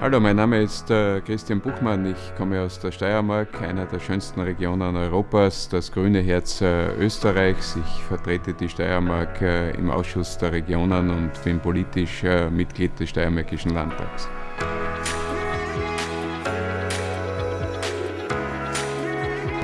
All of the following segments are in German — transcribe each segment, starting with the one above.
Hallo, mein Name ist äh, Christian Buchmann. Ich komme aus der Steiermark, einer der schönsten Regionen Europas, das grüne Herz äh, Österreichs. Ich vertrete die Steiermark äh, im Ausschuss der Regionen und bin politisch äh, Mitglied des Steiermärkischen Landtags.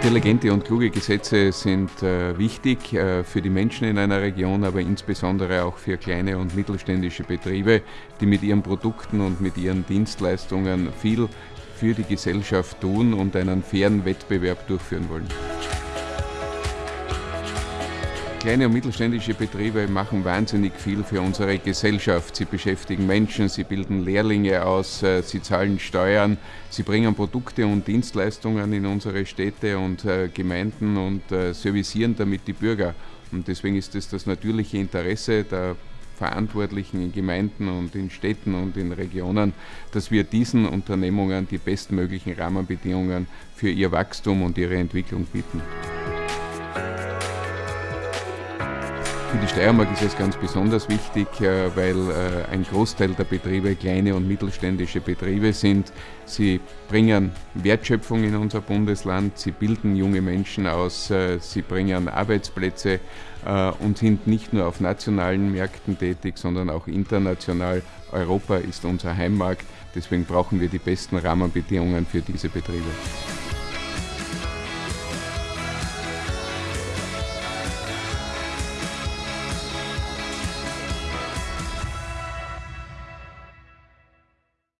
Intelligente und kluge Gesetze sind äh, wichtig äh, für die Menschen in einer Region, aber insbesondere auch für kleine und mittelständische Betriebe, die mit ihren Produkten und mit ihren Dienstleistungen viel für die Gesellschaft tun und einen fairen Wettbewerb durchführen wollen. Kleine und mittelständische Betriebe machen wahnsinnig viel für unsere Gesellschaft. Sie beschäftigen Menschen, sie bilden Lehrlinge aus, äh, sie zahlen Steuern, sie bringen Produkte und Dienstleistungen in unsere Städte und äh, Gemeinden und äh, servicieren damit die Bürger. Und deswegen ist es das natürliche Interesse der Verantwortlichen in Gemeinden und in Städten und in Regionen, dass wir diesen Unternehmungen die bestmöglichen Rahmenbedingungen für ihr Wachstum und ihre Entwicklung bieten. Für die Steiermark ist es ganz besonders wichtig, äh, weil äh, ein Großteil der Betriebe kleine und mittelständische Betriebe sind. Sie bringen Wertschöpfung in unser Bundesland, sie bilden junge Menschen aus, äh, sie bringen Arbeitsplätze und sind nicht nur auf nationalen Märkten tätig, sondern auch international. Europa ist unser Heimmarkt, deswegen brauchen wir die besten Rahmenbedingungen für diese Betriebe.